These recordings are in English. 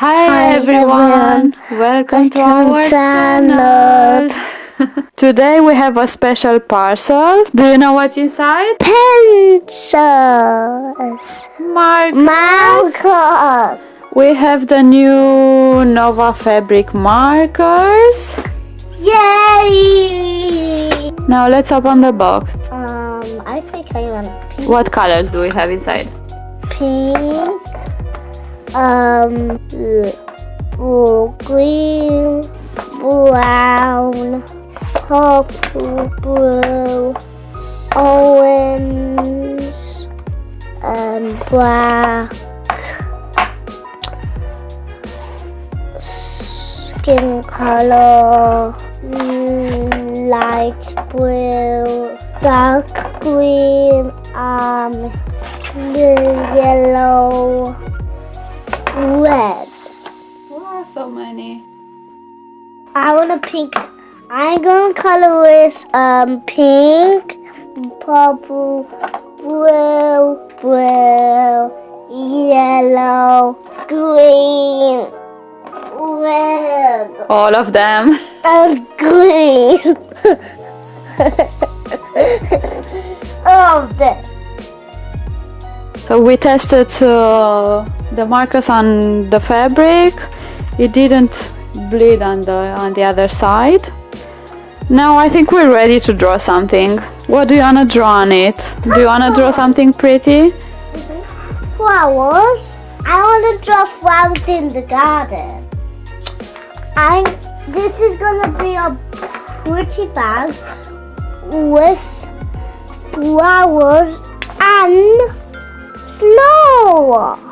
Hi, Hi, everyone. Welcome, to our channel. Today we have a special parcel. Do you know what's inside? Pencils. Mark. Markers. We have the new Nova fabric markers. Yay! Now let's open the box. Um, I think I want pink. What colors do we have inside? Pink. Um, blue, green, brown, purple, blue, orange, and black. Skin color, light blue, dark green, um, yellow, red. Wow, so many. I want a pink. I'm gonna color this um pink, purple, blue, blue, yellow, green, red, All of them. and green. All of them. So we tested uh, the markers on the fabric. It didn't bleed on the on the other side. Now I think we're ready to draw something. What do you wanna draw on it? Do you wanna draw something pretty? Flowers. I want to draw flowers in the garden. I. This is gonna be a pretty bag with flowers and snow.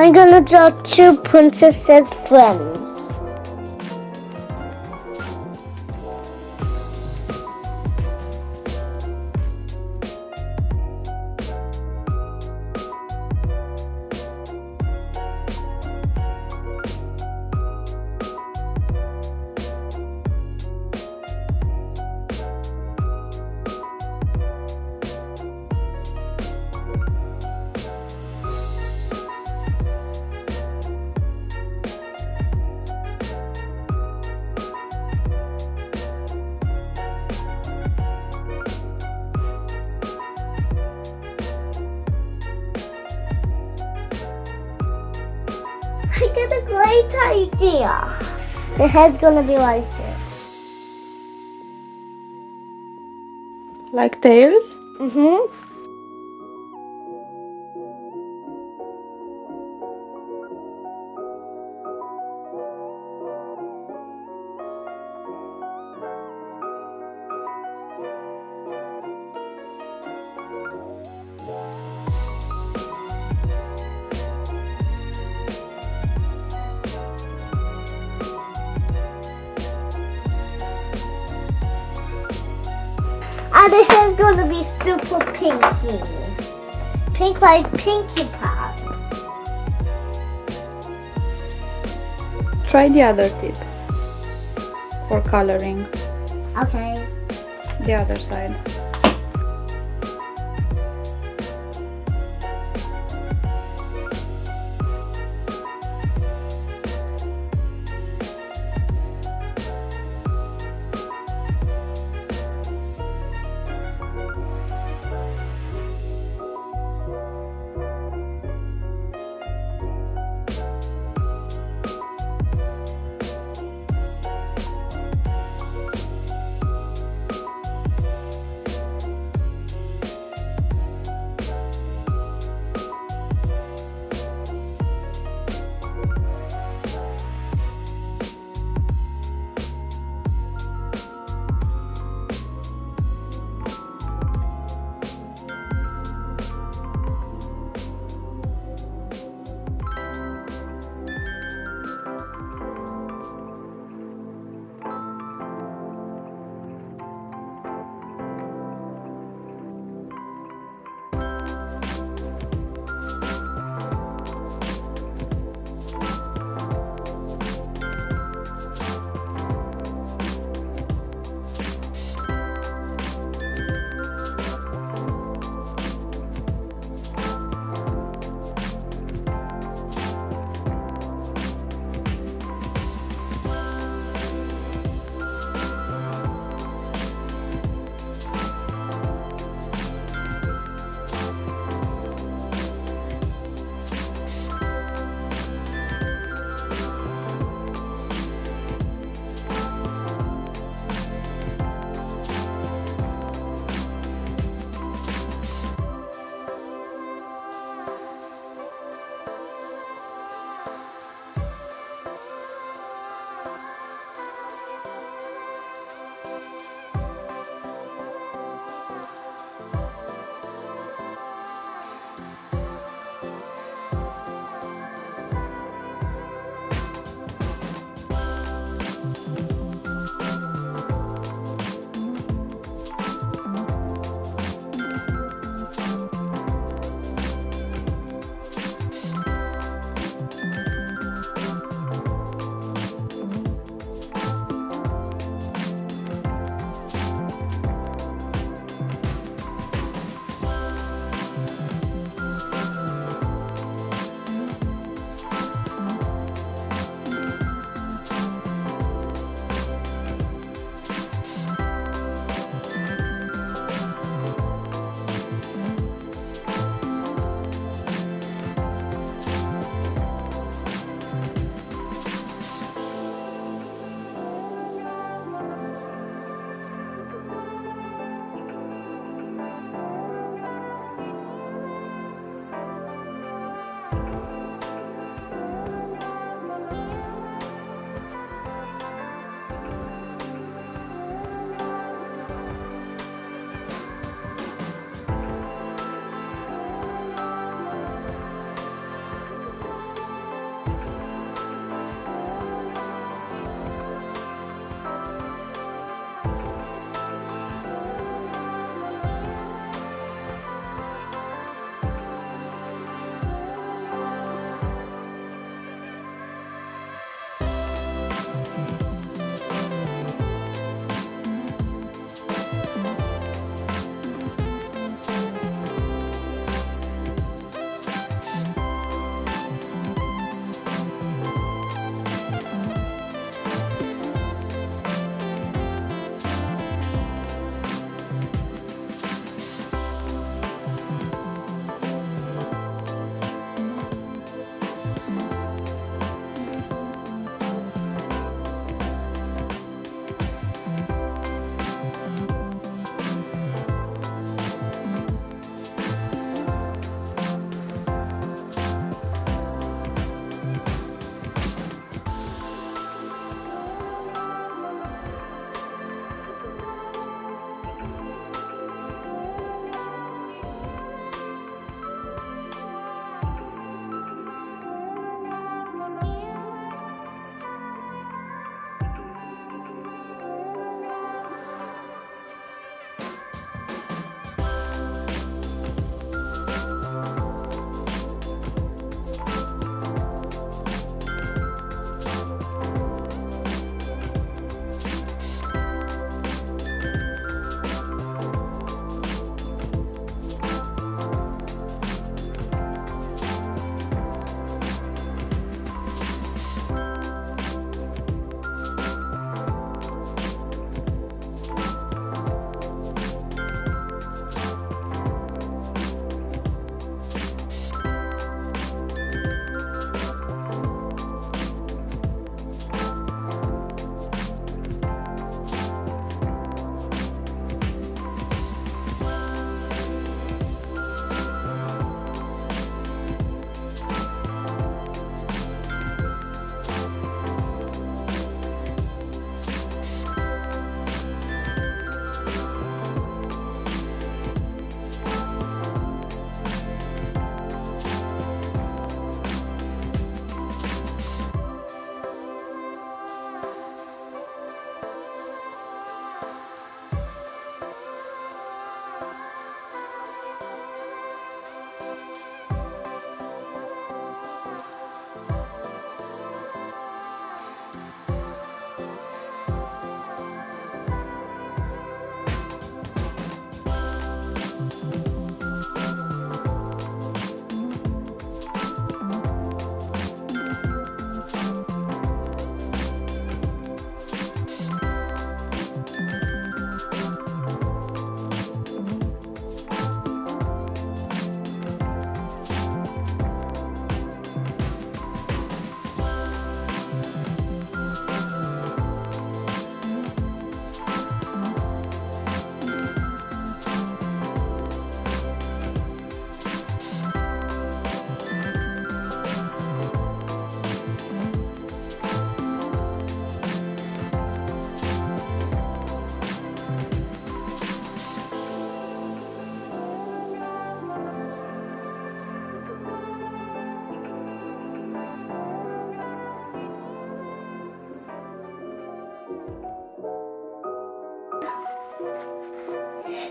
I'm gonna draw two princesses friends. Great idea. The head's gonna be like this. Like tails? Mm-hmm. Gonna be super pinky. pink like Pinkie Pie. Try the other tip for coloring. Okay. The other side.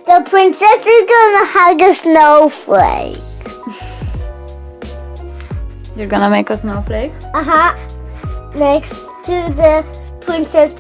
The princess is gonna hug a snowflake. You're gonna make a snowflake? Uh huh. Next to the princess.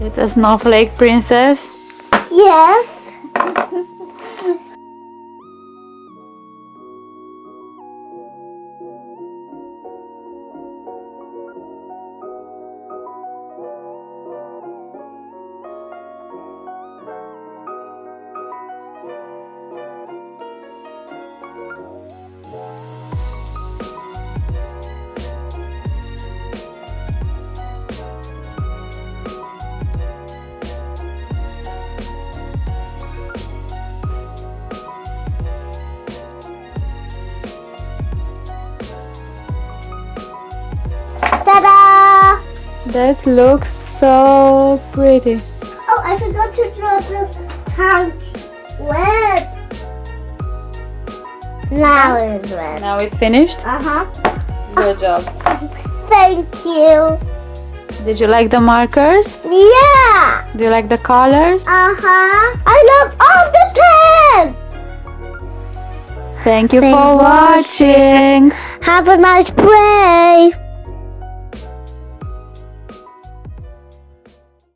It's a snowflake princess. Yes. That looks so pretty. Oh, I forgot to draw the tank red. Now it's red. Now it's finished. Uh huh. Good job. Thank you. Did you like the markers? Yeah. Do you like the colors? Uh huh. I love all the pens. Thank you for for watching. Have a nice play.